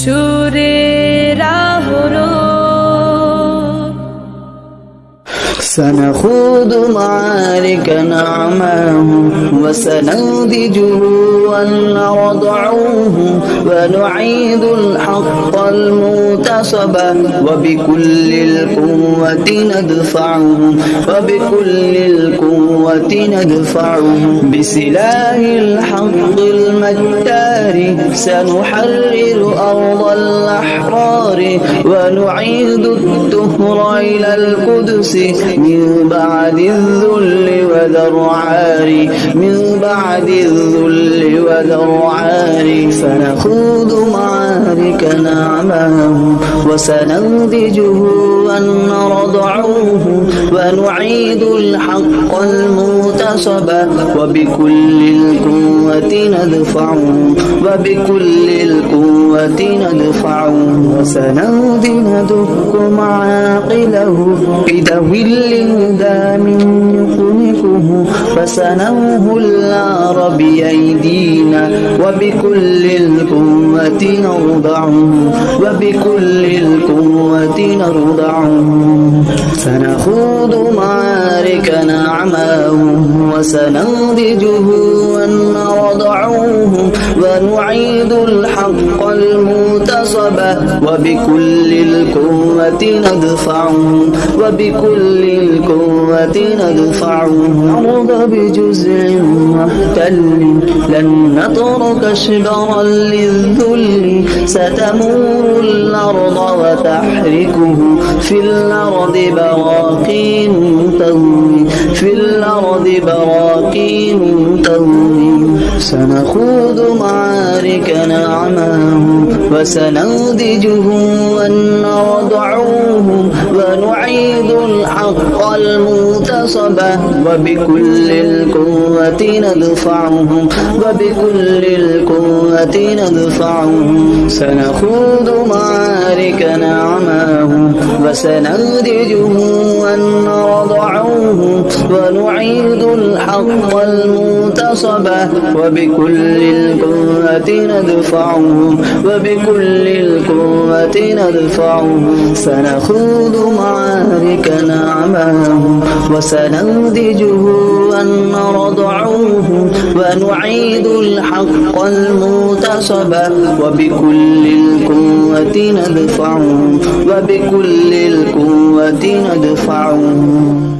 সুরের আহরণ سنخوض معارك نعماه وسنودجه ونرضعوه ونعيد الحق المغتصب وبكل القوة ندفعه وبكل القوة ندفعه بسلاح الحق المكتار سنحرر أرض الأحرار ونعيد الدهر إلى القدس من بعد الذل وذرعار من بعد الذل وذرعار سنخوض معارك نعماه وسنودجه ونرضعوه ونعيد الحق المغتصب وبكل القوة ندفعه وبكل القوة ندفعه وسنودي ندك معاقله بذوي الهدى من يخنفه فسنوه النار بأيدينا وبكل القوة نرضعه وبكل القوة نرضعه. سنخوض معارك نعماه وسنضجه ونرضعوه ونعيد الحق المغتصب وبكل القوة ندفعه وبكل القوة ندفعه نرضى بجزء محتل. لن نترك شبرا للذل. ستمور الأرض وتحركه. في الأرض براكين تهوي. في الأرض براكين تهوي. سنخوض معارك نعماه وسنودجه ونرضعوه ونعيد الحق المغتصب وبكل القوة ندفعه وبكل القوة ندفعه سنخوض معارك نعماه وسنودجه ونرضعوه ونعيد الحق المغتصب وبكل القوة ندفعه وبكل القوة ندفعه سنخوض معارك نعماه وسنودجه ونرضعوه ونعيد الحق المغتصب وبكل القوة ندفعه وبكل القوة ندفعه.